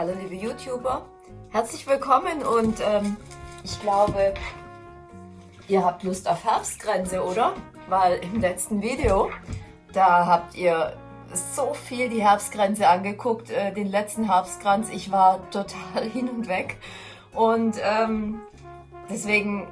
Hallo liebe YouTuber, herzlich willkommen und ähm, ich glaube, ihr habt Lust auf Herbstgrenze, oder? Weil im letzten Video, da habt ihr so viel die Herbstgrenze angeguckt, äh, den letzten Herbstkranz. Ich war total hin und weg und ähm, deswegen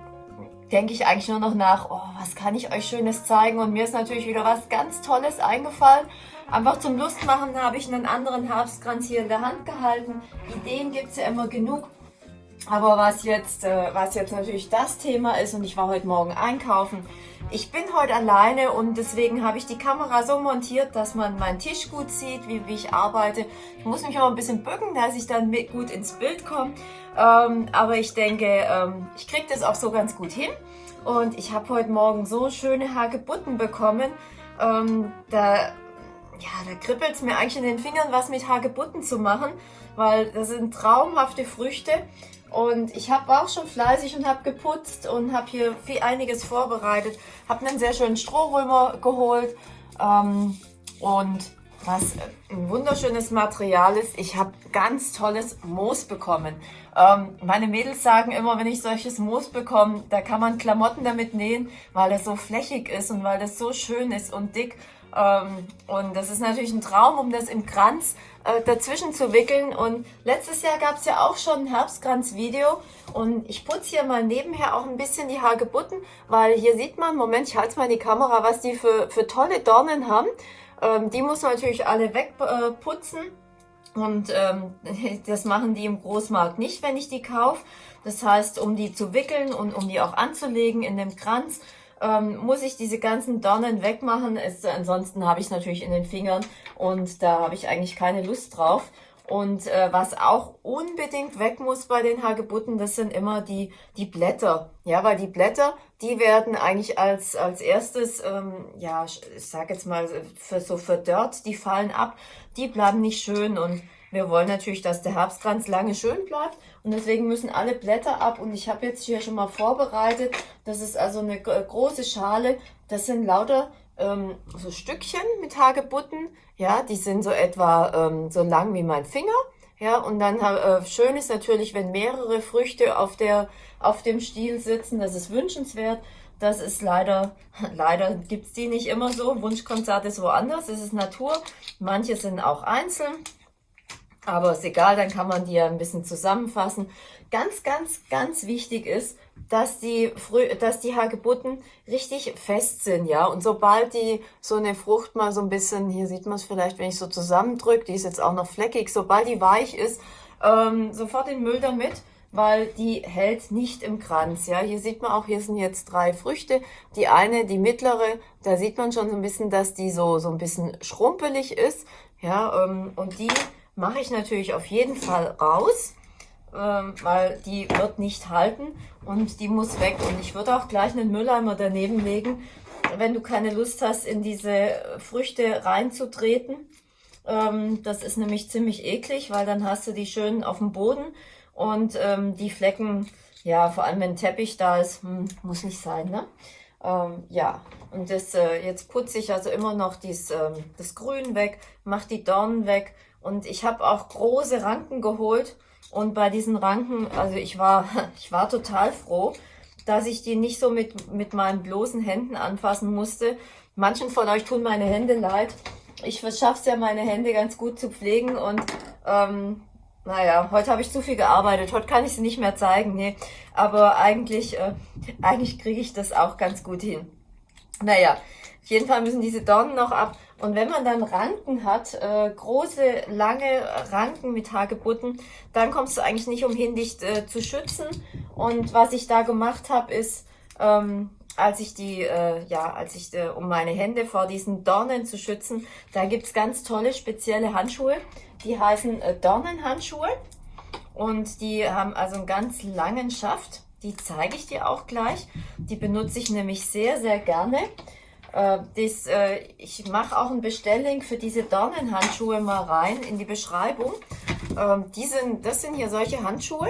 denke ich eigentlich nur noch nach, oh, was kann ich euch Schönes zeigen? Und mir ist natürlich wieder was ganz Tolles eingefallen. Einfach zum Lustmachen habe ich einen anderen Herbstkranz hier in der Hand gehalten. Ideen gibt es ja immer genug. Aber was jetzt, äh, was jetzt natürlich das Thema ist, und ich war heute Morgen einkaufen, ich bin heute alleine und deswegen habe ich die Kamera so montiert, dass man meinen Tisch gut sieht, wie, wie ich arbeite. Ich muss mich aber ein bisschen bücken, dass ich dann mit gut ins Bild komme. Ähm, aber ich denke, ähm, ich kriege das auch so ganz gut hin. Und ich habe heute Morgen so schöne Hagebutten bekommen. Ähm, da ja, da kribbelt es mir eigentlich in den Fingern, was mit Hagebutten zu machen, weil das sind traumhafte Früchte. Und ich habe auch schon fleißig und habe geputzt und habe hier viel einiges vorbereitet. Habe einen sehr schönen Strohrömer geholt ähm, und was ein wunderschönes Material ist, ich habe ganz tolles Moos bekommen. Ähm, meine Mädels sagen immer, wenn ich solches Moos bekomme, da kann man Klamotten damit nähen, weil es so flächig ist und weil das so schön ist und dick. Ähm, und das ist natürlich ein Traum, um das im Kranz äh, dazwischen zu wickeln. Und letztes Jahr gab es ja auch schon ein Herbstkranz-Video. Und ich putze hier mal nebenher auch ein bisschen die Hagebutten, weil hier sieht man, Moment, ich halte mal die Kamera, was die für, für tolle Dornen haben. Ähm, die muss man natürlich alle wegputzen. Äh, und ähm, das machen die im Großmarkt nicht, wenn ich die kaufe. Das heißt, um die zu wickeln und um die auch anzulegen in dem Kranz, ähm, muss ich diese ganzen Dornen wegmachen. Es, ansonsten habe ich natürlich in den Fingern und da habe ich eigentlich keine Lust drauf. Und äh, was auch unbedingt weg muss bei den Hagebutten, das sind immer die, die Blätter. Ja, weil die Blätter, die werden eigentlich als, als erstes, ähm, ja, ich sag jetzt mal, für, so verdörrt, die fallen ab, die bleiben nicht schön und wir wollen natürlich, dass der Herbstkranz lange schön bleibt und deswegen müssen alle Blätter ab. Und ich habe jetzt hier schon mal vorbereitet, das ist also eine große Schale, das sind lauter ähm, so Stückchen mit Hagebutten, ja, die sind so etwa ähm, so lang wie mein Finger. Ja, und dann äh, schön ist natürlich, wenn mehrere Früchte auf, der, auf dem Stiel sitzen, das ist wünschenswert. Das ist leider, leider gibt's die nicht immer so. Wunschkonzert ist woanders, es ist Natur. Manche sind auch einzeln. Aber ist egal, dann kann man die ja ein bisschen zusammenfassen. Ganz, ganz, ganz wichtig ist, dass die, Frü dass die Hagebutten richtig fest sind, ja. Und sobald die so eine Frucht mal so ein bisschen, hier sieht man es vielleicht, wenn ich so zusammendrücke, die ist jetzt auch noch fleckig, sobald die weich ist, ähm, sofort den Müll damit, weil die hält nicht im Kranz, ja. Hier sieht man auch, hier sind jetzt drei Früchte. Die eine, die mittlere, da sieht man schon so ein bisschen, dass die so, so ein bisschen schrumpelig ist, ja. Ähm, und die mache ich natürlich auf jeden Fall raus, ähm, weil die wird nicht halten und die muss weg. Und ich würde auch gleich einen Mülleimer daneben legen, wenn du keine Lust hast, in diese Früchte reinzutreten. Ähm, das ist nämlich ziemlich eklig, weil dann hast du die schön auf dem Boden und ähm, die Flecken, ja, vor allem wenn Teppich da ist, hm, muss nicht sein, ne? Ähm, ja, und das, äh, jetzt putze ich also immer noch dies, ähm, das Grün weg, mache die Dornen weg und ich habe auch große Ranken geholt. Und bei diesen Ranken, also ich war, ich war total froh, dass ich die nicht so mit, mit meinen bloßen Händen anfassen musste. Manchen von euch tun meine Hände leid. Ich schaffe es ja, meine Hände ganz gut zu pflegen und ähm, naja, heute habe ich zu viel gearbeitet. Heute kann ich sie nicht mehr zeigen. Nee. Aber eigentlich, äh, eigentlich kriege ich das auch ganz gut hin. Naja, auf jeden Fall müssen diese Dornen noch ab. Und wenn man dann Ranken hat, äh, große, lange Ranken mit Hagebutten, dann kommst du eigentlich nicht umhin, dich äh, zu schützen. Und was ich da gemacht habe, ist, ähm, als ich die, äh, ja, als ich, äh, um meine Hände vor diesen Dornen zu schützen, da gibt's ganz tolle spezielle Handschuhe. Die heißen äh, Dornenhandschuhe. Und die haben also einen ganz langen Schaft. Die zeige ich dir auch gleich. Die benutze ich nämlich sehr, sehr gerne. Äh, das, äh, ich mache auch einen Bestelllink für diese Dornenhandschuhe mal rein in die Beschreibung. Ähm, die sind, das sind hier solche Handschuhe.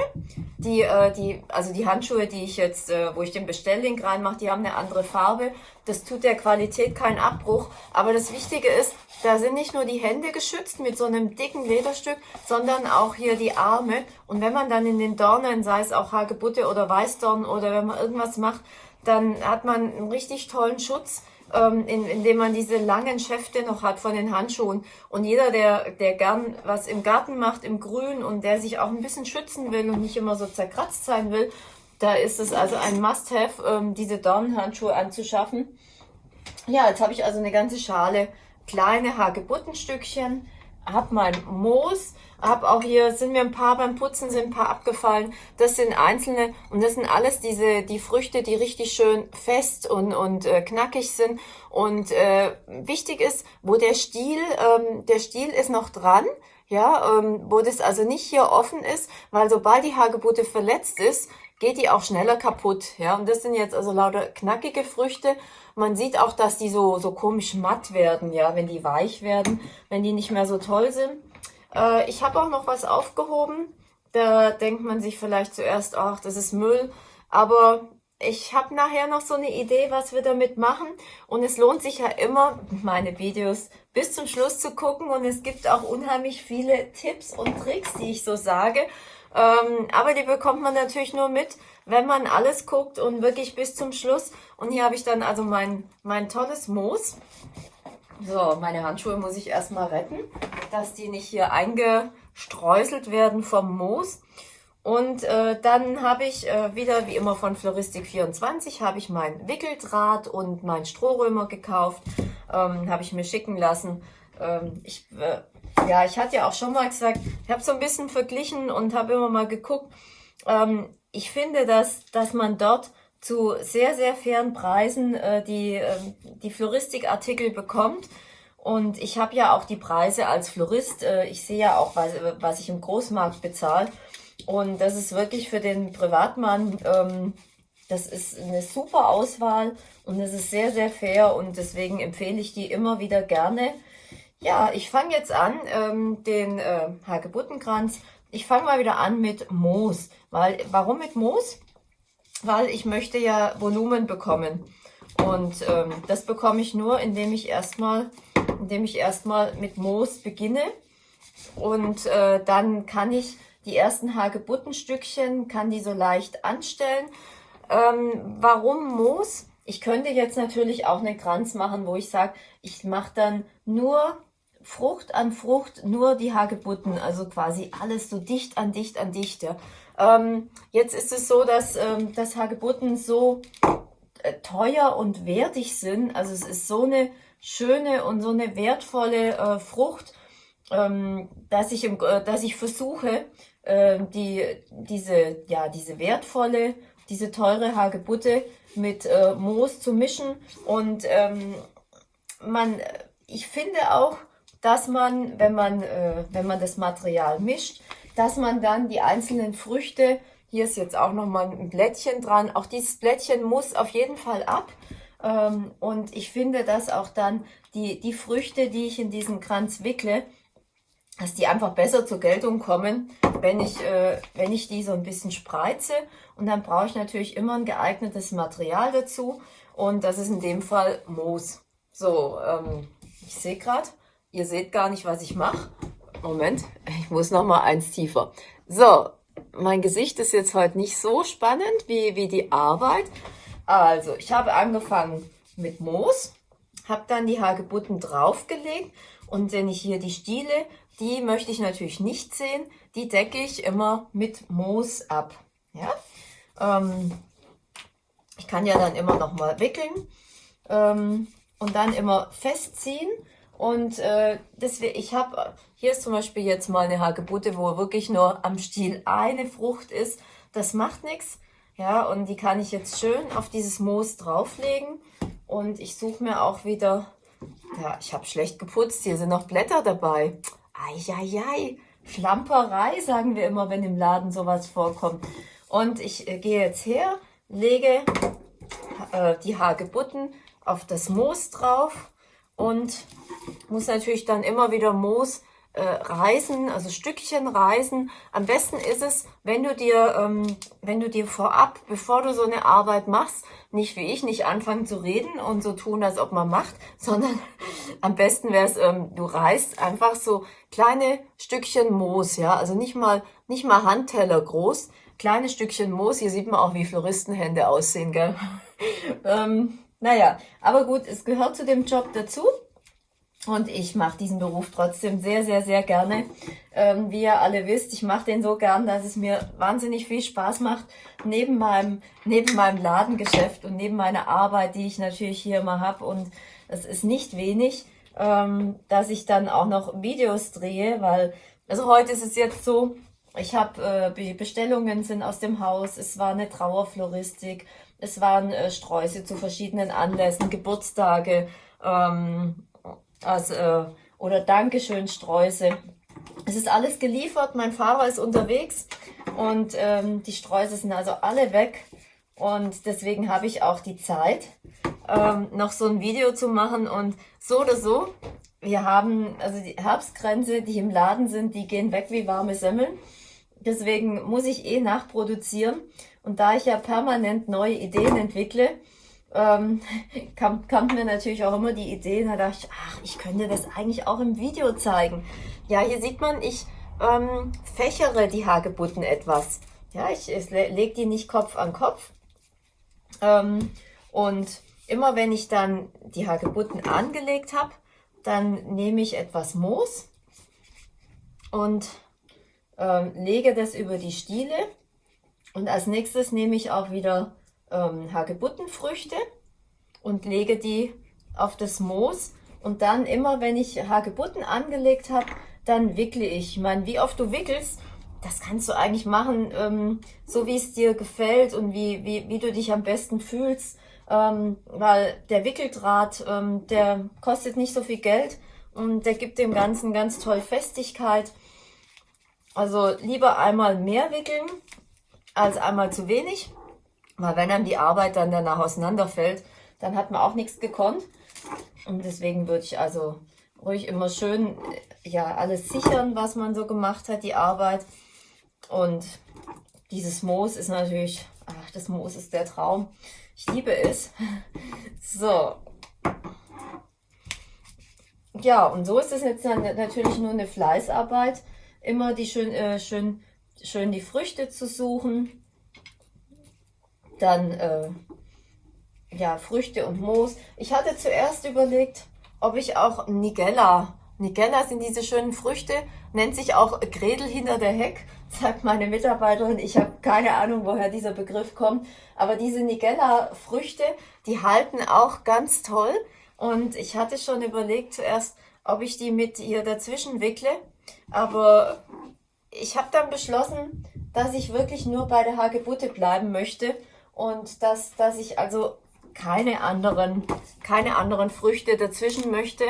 Die, äh, die, also die Handschuhe, die ich jetzt, wo ich den Bestelllink reinmache, die haben eine andere Farbe. Das tut der Qualität keinen Abbruch. Aber das Wichtige ist, da sind nicht nur die Hände geschützt mit so einem dicken Lederstück, sondern auch hier die Arme. Und wenn man dann in den Dornen, sei es auch Hagebutte oder Weißdorn oder wenn man irgendwas macht, dann hat man einen richtig tollen Schutz ähm, in, indem man diese langen Schäfte noch hat von den Handschuhen. Und jeder, der, der gern was im Garten macht, im Grün und der sich auch ein bisschen schützen will und nicht immer so zerkratzt sein will, da ist es also ein Must-Have, ähm, diese Dornenhandschuhe anzuschaffen. Ja, jetzt habe ich also eine ganze Schale kleine Hagebuttenstückchen, habe mein Moos, habe auch hier, sind mir ein paar beim Putzen, sind ein paar abgefallen. Das sind einzelne und das sind alles diese, die Früchte, die richtig schön fest und, und äh, knackig sind. Und äh, wichtig ist, wo der Stiel, ähm, der Stiel ist noch dran, ja, ähm, wo das also nicht hier offen ist, weil sobald die Hagebutte verletzt ist, geht die auch schneller kaputt, ja. Und das sind jetzt also lauter knackige Früchte. Man sieht auch, dass die so, so komisch matt werden, ja, wenn die weich werden, wenn die nicht mehr so toll sind. Äh, ich habe auch noch was aufgehoben. Da denkt man sich vielleicht zuerst, ach, das ist Müll. Aber ich habe nachher noch so eine Idee, was wir damit machen. Und es lohnt sich ja immer, meine Videos bis zum Schluss zu gucken. Und es gibt auch unheimlich viele Tipps und Tricks, die ich so sage. Ähm, aber die bekommt man natürlich nur mit, wenn man alles guckt und wirklich bis zum Schluss. Und hier habe ich dann also mein, mein tolles Moos. So, meine Handschuhe muss ich erstmal retten, dass die nicht hier eingestreuselt werden vom Moos. Und äh, dann habe ich äh, wieder, wie immer von Floristik24, habe ich mein Wickeldraht und mein Strohrömer gekauft. Ähm, habe ich mir schicken lassen. Ähm, ich, äh, ja, ich hatte ja auch schon mal gesagt, ich habe so ein bisschen verglichen und habe immer mal geguckt. Ähm, ich finde, dass, dass man dort zu sehr, sehr fairen Preisen äh, die, äh, die Floristikartikel bekommt. Und ich habe ja auch die Preise als Florist. Äh, ich sehe ja auch, was, was ich im Großmarkt bezahle. Und das ist wirklich für den Privatmann, ähm, das ist eine super Auswahl und es ist sehr, sehr fair und deswegen empfehle ich die immer wieder gerne. Ja, ich fange jetzt an, ähm, den äh, Hagebuttenkranz. Ich fange mal wieder an mit Moos. Weil, warum mit Moos? Weil ich möchte ja Volumen bekommen. Und ähm, das bekomme ich nur, indem ich erstmal, indem ich erstmal mit Moos beginne. Und äh, dann kann ich die ersten Hagebuttenstückchen, kann die so leicht anstellen. Ähm, warum Moos? Ich könnte jetzt natürlich auch einen Kranz machen, wo ich sage, ich mache dann nur Frucht an Frucht, nur die Hagebutten, also quasi alles so dicht an dicht an dicht. Ja. Ähm, jetzt ist es so, dass, ähm, dass Hagebutten so äh, teuer und wertig sind. Also es ist so eine schöne und so eine wertvolle äh, Frucht, ähm, dass, ich im, äh, dass ich versuche, äh, die, diese, ja, diese wertvolle, diese teure Hagebutte mit äh, Moos zu mischen. Und ähm, man, ich finde auch, dass man, wenn man, äh, wenn man das Material mischt, dass man dann die einzelnen Früchte, hier ist jetzt auch nochmal ein Blättchen dran, auch dieses Blättchen muss auf jeden Fall ab. Ähm, und ich finde, dass auch dann die, die Früchte, die ich in diesen Kranz wickle, dass die einfach besser zur Geltung kommen, wenn ich, äh, wenn ich die so ein bisschen spreize. Und dann brauche ich natürlich immer ein geeignetes Material dazu. Und das ist in dem Fall Moos. So, ähm, ich sehe gerade, ihr seht gar nicht, was ich mache. Moment, ich muss noch mal eins tiefer. So, mein Gesicht ist jetzt heute nicht so spannend wie, wie die Arbeit. Also, ich habe angefangen mit Moos, habe dann die Hagebutten draufgelegt und wenn ich hier die Stiele, die möchte ich natürlich nicht sehen, die decke ich immer mit Moos ab. Ja? Ähm, ich kann ja dann immer noch mal wickeln ähm, und dann immer festziehen und äh, deswegen, ich habe, hier ist zum Beispiel jetzt mal eine Hagebutte, wo wirklich nur am Stiel eine Frucht ist. Das macht nichts. Ja, und die kann ich jetzt schön auf dieses Moos drauflegen. Und ich suche mir auch wieder, ja, ich habe schlecht geputzt, hier sind noch Blätter dabei. Eieiei, Schlamperei, sagen wir immer, wenn im Laden sowas vorkommt. Und ich äh, gehe jetzt her, lege äh, die Hagebutten auf das Moos drauf und muss natürlich dann immer wieder Moos äh, Reisen, also Stückchen Reisen. Am besten ist es, wenn du dir, ähm, wenn du dir vorab, bevor du so eine Arbeit machst, nicht wie ich, nicht anfangen zu reden und so tun, als ob man macht, sondern am besten wäre es, ähm, du reißt einfach so kleine Stückchen Moos, ja, also nicht mal, nicht mal Handteller groß, kleine Stückchen Moos. Hier sieht man auch, wie Floristenhände aussehen, gell? ähm, naja, aber gut, es gehört zu dem Job dazu. Und ich mache diesen Beruf trotzdem sehr, sehr, sehr gerne. Ähm, wie ihr alle wisst, ich mache den so gern, dass es mir wahnsinnig viel Spaß macht, neben meinem, neben meinem Ladengeschäft und neben meiner Arbeit, die ich natürlich hier immer habe. Und es ist nicht wenig, ähm, dass ich dann auch noch Videos drehe, weil, also heute ist es jetzt so, ich habe, äh, Bestellungen sind aus dem Haus, es war eine Trauerfloristik, es waren äh, Sträuße zu verschiedenen Anlässen, Geburtstage, ähm, also, äh, oder Dankeschön Sträuße. Es ist alles geliefert, mein Fahrer ist unterwegs und ähm, die Sträuße sind also alle weg. Und deswegen habe ich auch die Zeit, ähm, noch so ein Video zu machen. Und so oder so, wir haben, also die Herbstgrenze, die im Laden sind, die gehen weg wie warme Semmeln. Deswegen muss ich eh nachproduzieren. Und da ich ja permanent neue Ideen entwickle, ähm, kam, kam mir natürlich auch immer die Idee, da dachte ich, ach, ich könnte das eigentlich auch im Video zeigen. Ja, hier sieht man, ich ähm, fächere die Hagebutten etwas. Ja, ich, ich lege die nicht Kopf an Kopf. Ähm, und immer wenn ich dann die Hagebutten angelegt habe, dann nehme ich etwas Moos und ähm, lege das über die Stiele. Und als nächstes nehme ich auch wieder ähm, Hagebuttenfrüchte und lege die auf das Moos. Und dann immer, wenn ich Hagebutten angelegt habe, dann wickle ich. Ich meine, wie oft du wickelst, das kannst du eigentlich machen, ähm, so wie es dir gefällt und wie, wie, wie du dich am besten fühlst. Ähm, weil der Wickeldraht, ähm, der kostet nicht so viel Geld und der gibt dem Ganzen ganz toll Festigkeit. Also lieber einmal mehr wickeln als einmal zu wenig. Weil wenn einem die Arbeit dann danach auseinanderfällt, dann hat man auch nichts gekonnt. Und deswegen würde ich also ruhig immer schön ja alles sichern, was man so gemacht hat, die Arbeit. Und dieses Moos ist natürlich, ach, das Moos ist der Traum. Ich liebe es. So. Ja, und so ist es jetzt natürlich nur eine Fleißarbeit. Immer die schön, äh, schön, schön die Früchte zu suchen dann äh, ja, Früchte und Moos. Ich hatte zuerst überlegt, ob ich auch Nigella, Nigella sind diese schönen Früchte, nennt sich auch Gredel hinter der Heck, sagt meine Mitarbeiterin. Ich habe keine Ahnung, woher dieser Begriff kommt. Aber diese Nigella-Früchte, die halten auch ganz toll. Und ich hatte schon überlegt zuerst, ob ich die mit ihr dazwischen wickle. Aber ich habe dann beschlossen, dass ich wirklich nur bei der Hagebutte bleiben möchte und dass, dass ich also keine anderen, keine anderen Früchte dazwischen möchte.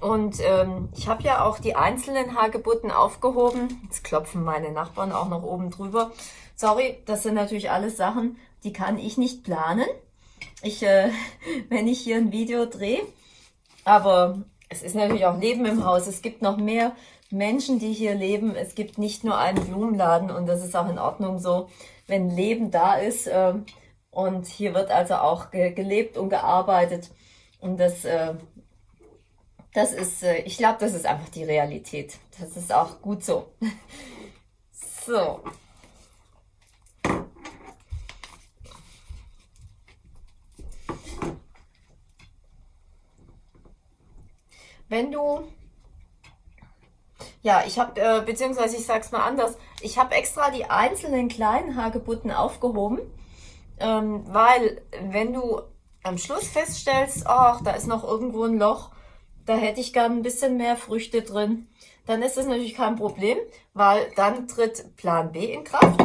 Und ähm, ich habe ja auch die einzelnen Hagebutten aufgehoben. Jetzt klopfen meine Nachbarn auch noch oben drüber. Sorry, das sind natürlich alles Sachen, die kann ich nicht planen. Ich, äh, wenn ich hier ein Video drehe. Aber es ist natürlich auch Leben im Haus. Es gibt noch mehr Menschen, die hier leben. Es gibt nicht nur einen Blumenladen und das ist auch in Ordnung so wenn Leben da ist. Äh, und hier wird also auch ge gelebt und gearbeitet. Und das, äh, das ist, äh, ich glaube, das ist einfach die Realität. Das ist auch gut so. so. Wenn du ja, ich habe, äh, beziehungsweise ich sag's mal anders, ich habe extra die einzelnen kleinen Hagebutten aufgehoben, ähm, weil wenn du am Schluss feststellst, ach, da ist noch irgendwo ein Loch, da hätte ich gern ein bisschen mehr Früchte drin, dann ist das natürlich kein Problem, weil dann tritt Plan B in Kraft.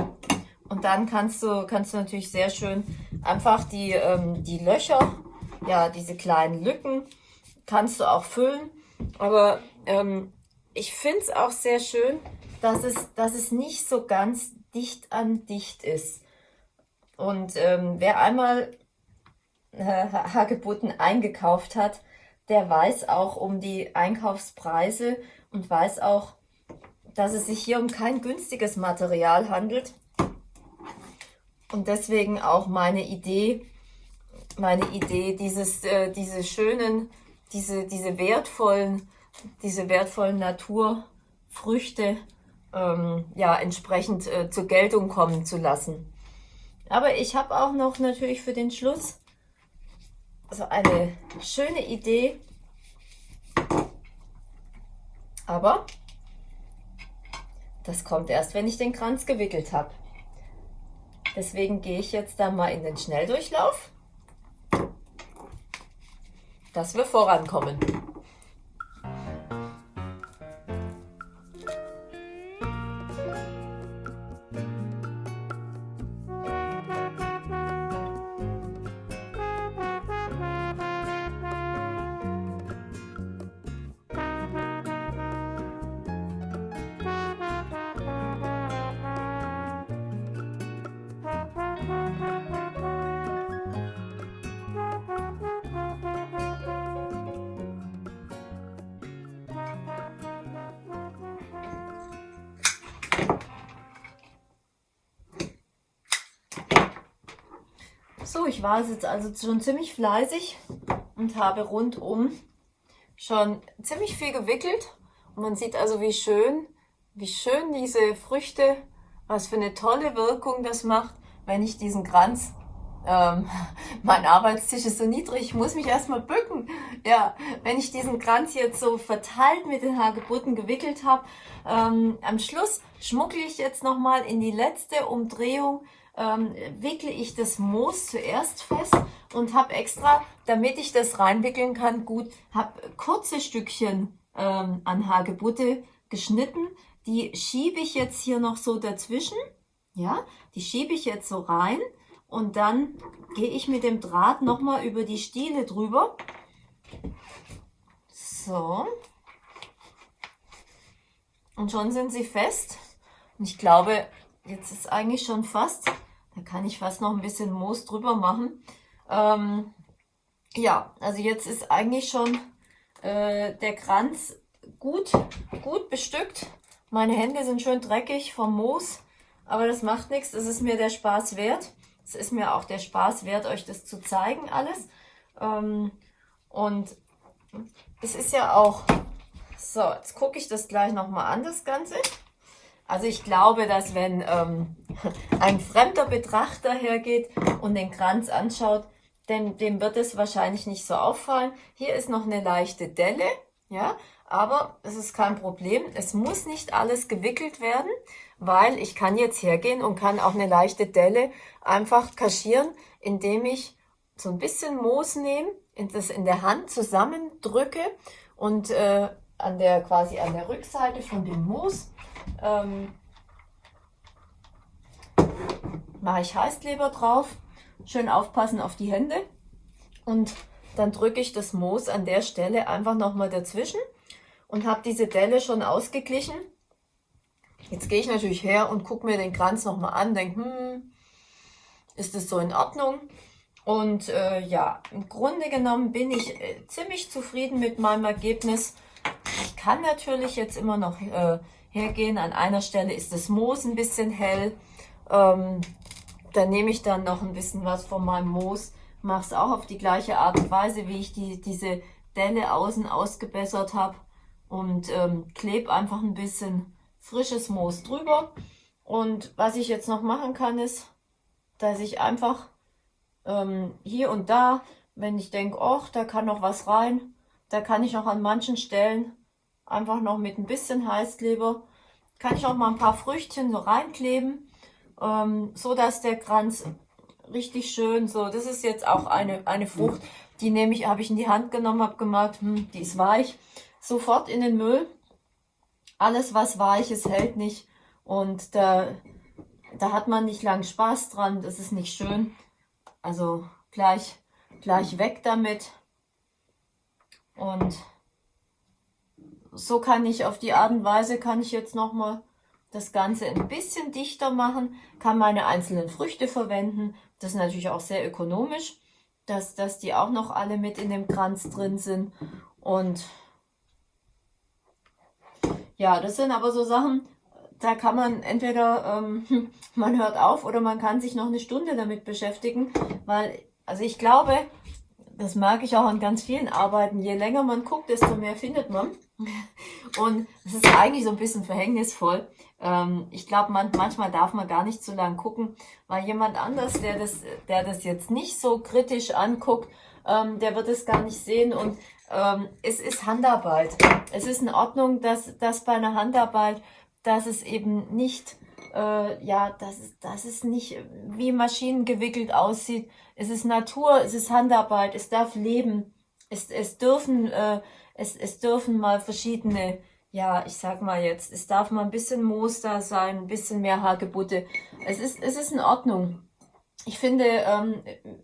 Und dann kannst du, kannst du natürlich sehr schön einfach die, ähm, die Löcher, ja, diese kleinen Lücken, kannst du auch füllen. Aber ähm, ich finde es auch sehr schön, dass es, dass es nicht so ganz dicht an dicht ist. Und ähm, wer einmal äh, Hagebutten eingekauft hat, der weiß auch um die Einkaufspreise und weiß auch, dass es sich hier um kein günstiges Material handelt. Und deswegen auch meine Idee, meine Idee, dieses, äh, diese schönen, diese, diese wertvollen, diese wertvollen Naturfrüchte ähm, ja entsprechend äh, zur Geltung kommen zu lassen. Aber ich habe auch noch natürlich für den Schluss so eine schöne Idee. Aber das kommt erst, wenn ich den Kranz gewickelt habe. Deswegen gehe ich jetzt da mal in den Schnelldurchlauf, dass wir vorankommen. Ich war jetzt also schon ziemlich fleißig und habe rundum schon ziemlich viel gewickelt. Und man sieht also, wie schön, wie schön diese Früchte, was für eine tolle Wirkung das macht, wenn ich diesen Kranz, ähm, mein Arbeitstisch ist so niedrig, ich muss mich erstmal bücken. Ja, wenn ich diesen Kranz jetzt so verteilt mit den Hagebutten gewickelt habe, ähm, am Schluss schmuggel ich jetzt nochmal in die letzte Umdrehung ähm, wickle ich das Moos zuerst fest und habe extra, damit ich das reinwickeln kann, gut, habe kurze Stückchen ähm, an Hagebutte geschnitten. Die schiebe ich jetzt hier noch so dazwischen. Ja, die schiebe ich jetzt so rein und dann gehe ich mit dem Draht nochmal über die Stiele drüber. So. Und schon sind sie fest. Und ich glaube, jetzt ist eigentlich schon fast da kann ich fast noch ein bisschen Moos drüber machen. Ähm, ja, also jetzt ist eigentlich schon äh, der Kranz gut, gut bestückt. Meine Hände sind schön dreckig vom Moos, aber das macht nichts. Das ist mir der Spaß wert. Es ist mir auch der Spaß wert, euch das zu zeigen alles. Ähm, und es ist ja auch... So, jetzt gucke ich das gleich nochmal an, das Ganze. Also ich glaube, dass wenn ähm, ein fremder Betrachter hergeht und den Kranz anschaut, dem, dem wird es wahrscheinlich nicht so auffallen. Hier ist noch eine leichte Delle, ja, aber es ist kein Problem. Es muss nicht alles gewickelt werden, weil ich kann jetzt hergehen und kann auch eine leichte Delle einfach kaschieren, indem ich so ein bisschen Moos nehme, das in der Hand zusammendrücke und äh, an der quasi an der Rückseite von dem Moos ähm, mache ich Heißkleber drauf. Schön aufpassen auf die Hände. Und dann drücke ich das Moos an der Stelle einfach nochmal dazwischen und habe diese Delle schon ausgeglichen. Jetzt gehe ich natürlich her und gucke mir den Kranz nochmal an, denke, hm, ist das so in Ordnung? Und äh, ja, im Grunde genommen bin ich äh, ziemlich zufrieden mit meinem Ergebnis. Ich kann natürlich jetzt immer noch äh, hergehen. An einer Stelle ist das Moos ein bisschen hell. Ähm, da nehme ich dann noch ein bisschen was von meinem Moos, mache es auch auf die gleiche Art und Weise, wie ich die, diese Delle außen ausgebessert habe und ähm, klebe einfach ein bisschen frisches Moos drüber. Und was ich jetzt noch machen kann, ist, dass ich einfach ähm, hier und da, wenn ich denke, ach, da kann noch was rein, da kann ich auch an manchen Stellen Einfach noch mit ein bisschen Heißkleber. Kann ich auch mal ein paar Früchtchen so reinkleben, ähm, so dass der Kranz richtig schön so, das ist jetzt auch eine, eine Frucht, die nehme ich, habe ich in die Hand genommen, habe gemerkt, hm, die ist weich. Sofort in den Müll. Alles, was weich ist, hält nicht. Und da, da hat man nicht lang Spaß dran. Das ist nicht schön. Also gleich, gleich weg damit. Und so kann ich auf die Art und Weise, kann ich jetzt nochmal das Ganze ein bisschen dichter machen, kann meine einzelnen Früchte verwenden. Das ist natürlich auch sehr ökonomisch. dass, dass die auch noch alle mit in dem Kranz drin sind. Und ja, das sind aber so Sachen, da kann man entweder, ähm, man hört auf oder man kann sich noch eine Stunde damit beschäftigen, weil, also ich glaube, das mag ich auch an ganz vielen Arbeiten, je länger man guckt, desto mehr findet man. Und es ist eigentlich so ein bisschen verhängnisvoll. Ähm, ich glaube, man, manchmal darf man gar nicht zu lang gucken, weil jemand anders, der das, der das jetzt nicht so kritisch anguckt, ähm, der wird es gar nicht sehen. Und ähm, es ist Handarbeit. Es ist in Ordnung, dass, dass bei einer Handarbeit dass es eben nicht, äh, ja, dass dass es nicht wie Maschinen gewickelt aussieht. Es ist Natur, es ist Handarbeit, es darf leben. Es, es dürfen, äh, es, es dürfen mal verschiedene, ja, ich sag mal jetzt, es darf mal ein bisschen Moos da sein, ein bisschen mehr Hagebutte. Es ist, es ist in Ordnung. Ich finde, ähm,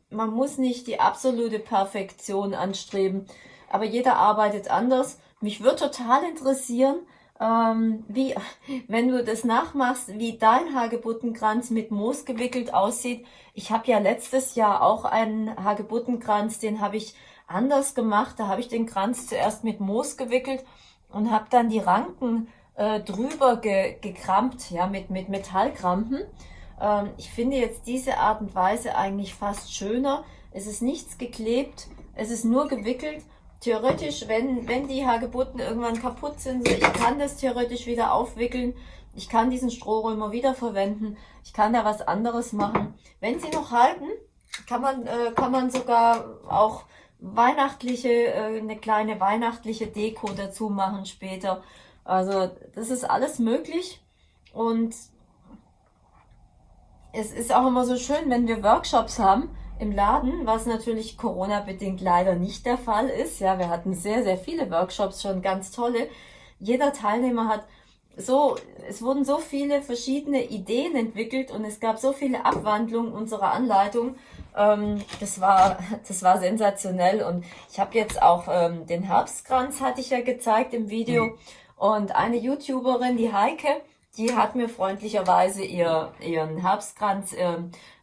man muss nicht die absolute Perfektion anstreben, aber jeder arbeitet anders. Mich würde total interessieren, ähm, wie, wenn du das nachmachst, wie dein Hagebuttenkranz mit Moos gewickelt aussieht. Ich habe ja letztes Jahr auch einen Hagebuttenkranz, den habe ich anders gemacht. Da habe ich den Kranz zuerst mit Moos gewickelt und habe dann die Ranken äh, drüber ge gekrampt, ja, mit, mit Metallkrampen. Ähm, ich finde jetzt diese Art und Weise eigentlich fast schöner. Es ist nichts geklebt, es ist nur gewickelt theoretisch, wenn, wenn die Hagebutten irgendwann kaputt sind, ich kann das theoretisch wieder aufwickeln. Ich kann diesen Strohrömer wieder verwenden. Ich kann da was anderes machen. Wenn sie noch halten, kann man, äh, kann man sogar auch weihnachtliche, äh, eine kleine weihnachtliche Deko dazu machen später. Also das ist alles möglich und es ist auch immer so schön, wenn wir Workshops haben, im Laden, was natürlich Corona-bedingt leider nicht der Fall ist. Ja, wir hatten sehr, sehr viele Workshops, schon ganz tolle. Jeder Teilnehmer hat so, es wurden so viele verschiedene Ideen entwickelt und es gab so viele Abwandlungen unserer Anleitung. Ähm, das war, das war sensationell und ich habe jetzt auch ähm, den Herbstkranz hatte ich ja gezeigt im Video mhm. und eine YouTuberin, die Heike, die hat mir freundlicherweise ihr, ihren Herbstkranz äh,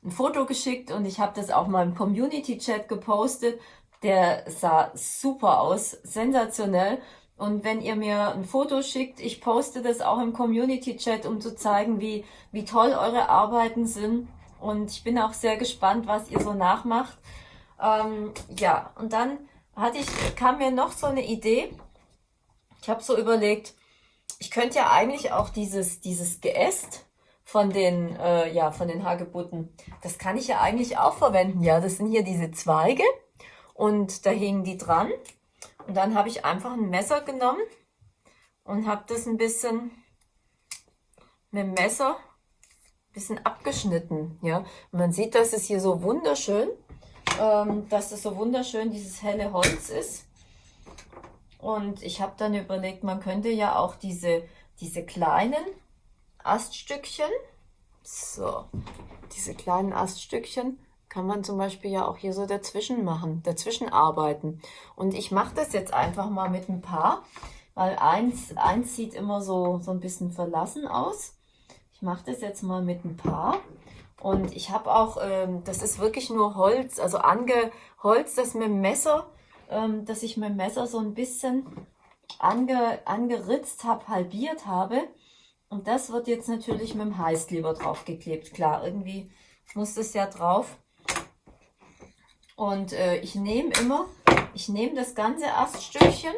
ein Foto geschickt und ich habe das auch mal im Community-Chat gepostet. Der sah super aus, sensationell. Und wenn ihr mir ein Foto schickt, ich poste das auch im Community-Chat, um zu zeigen, wie, wie toll eure Arbeiten sind. Und ich bin auch sehr gespannt, was ihr so nachmacht. Ähm, ja, und dann hatte ich, kam mir noch so eine Idee. Ich habe so überlegt, ich könnte ja eigentlich auch dieses, dieses Geäst von den, äh, ja, von den Hagebutten, das kann ich ja eigentlich auch verwenden. Ja, das sind hier diese Zweige und da hingen die dran. Und dann habe ich einfach ein Messer genommen und habe das ein bisschen mit dem Messer ein bisschen abgeschnitten. Ja, und man sieht, dass es hier so wunderschön, ähm, dass es so wunderschön dieses helle Holz ist. Und ich habe dann überlegt, man könnte ja auch diese, diese kleinen Aststückchen, so, diese kleinen Aststückchen kann man zum Beispiel ja auch hier so dazwischen machen, dazwischen arbeiten. Und ich mache das jetzt einfach mal mit ein paar, weil eins, eins sieht immer so, so ein bisschen verlassen aus. Ich mache das jetzt mal mit ein paar. Und ich habe auch, ähm, das ist wirklich nur Holz, also angeholzt, das mit dem Messer ähm, dass ich mein Messer so ein bisschen ange, angeritzt habe, halbiert habe. Und das wird jetzt natürlich mit dem Heißkleber draufgeklebt. Klar, irgendwie muss das ja drauf. Und äh, ich nehme immer, ich nehme das ganze Aststückchen,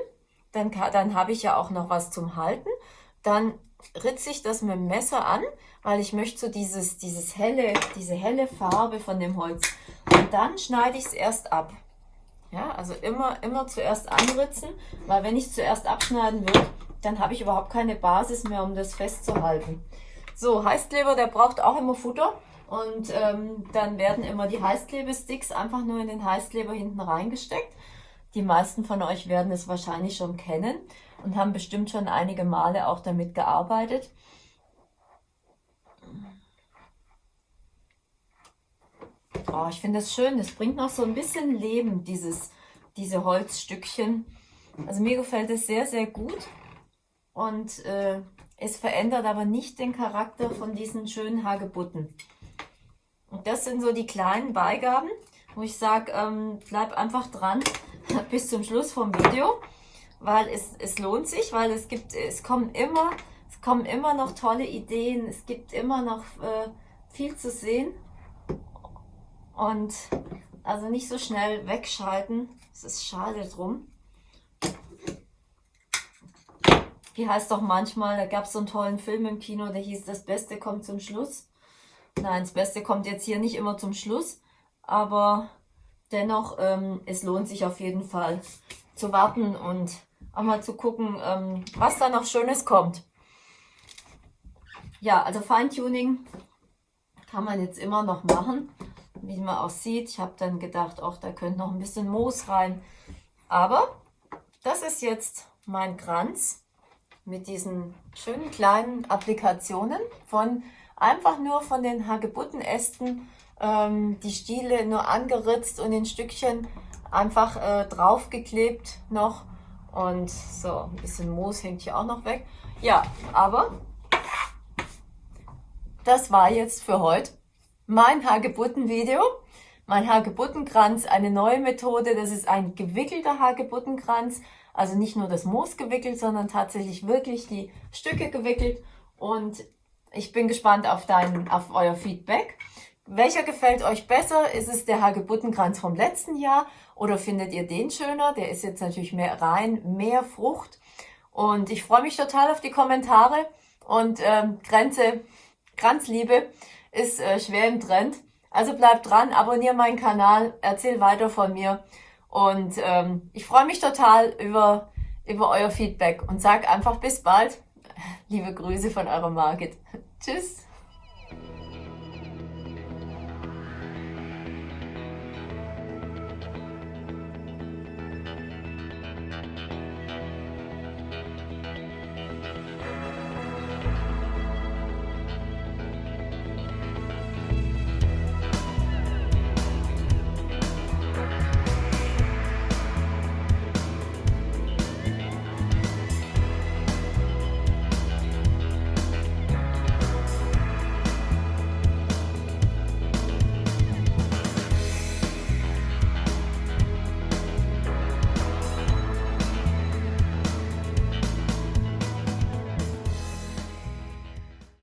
dann, dann habe ich ja auch noch was zum Halten. Dann ritze ich das mit dem Messer an, weil ich möchte so dieses, dieses helle, diese helle Farbe von dem Holz. Und dann schneide ich es erst ab. Ja, also immer, immer zuerst anritzen, weil wenn ich zuerst abschneiden würde, dann habe ich überhaupt keine Basis mehr, um das festzuhalten. So, Heißkleber, der braucht auch immer Futter. Und ähm, dann werden immer die Heißklebesticks einfach nur in den Heißkleber hinten reingesteckt. Die meisten von euch werden es wahrscheinlich schon kennen und haben bestimmt schon einige Male auch damit gearbeitet. Oh, ich finde das schön. Das bringt noch so ein bisschen Leben, dieses, diese Holzstückchen. Also mir gefällt es sehr, sehr gut. Und äh, es verändert aber nicht den Charakter von diesen schönen Hagebutten. Und das sind so die kleinen Beigaben. wo ich sage, ähm, bleib einfach dran bis zum Schluss vom Video, weil es, es lohnt sich, weil es gibt, es kommen immer, es kommen immer noch tolle Ideen, es gibt immer noch äh, viel zu sehen und also nicht so schnell wegschalten, es ist schade drum. Wie heißt doch manchmal, da gab es so einen tollen Film im Kino, der hieß Das Beste kommt zum Schluss. Nein, das Beste kommt jetzt hier nicht immer zum Schluss, aber dennoch, ähm, es lohnt sich auf jeden Fall zu warten und auch mal zu gucken, ähm, was da noch Schönes kommt. Ja, also Feintuning kann man jetzt immer noch machen, wie man auch sieht. Ich habe dann gedacht, auch da könnte noch ein bisschen Moos rein. Aber das ist jetzt mein Kranz mit diesen schönen kleinen Applikationen von einfach nur von den Hagebuttenästen ähm, die Stiele nur angeritzt und in Stückchen einfach äh, draufgeklebt noch und so ein bisschen Moos hängt hier auch noch weg. Ja, aber das war jetzt für heute mein Hagebutten-Video. Mein Hagebuttenkranz, eine neue Methode, das ist ein gewickelter Hagebuttenkranz. Also nicht nur das Moos gewickelt, sondern tatsächlich wirklich die Stücke gewickelt. Und ich bin gespannt auf, dein, auf euer Feedback. Welcher gefällt euch besser? Ist es der Hagebuttenkranz vom letzten Jahr oder findet ihr den schöner? Der ist jetzt natürlich mehr rein, mehr Frucht. Und ich freue mich total auf die Kommentare. Und ähm, Grenze, Kranzliebe ist äh, schwer im Trend. Also bleibt dran, abonniere meinen Kanal, erzähl weiter von mir. Und ähm, ich freue mich total über, über euer Feedback und sag einfach bis bald. Liebe Grüße von eurer Margit. Tschüss.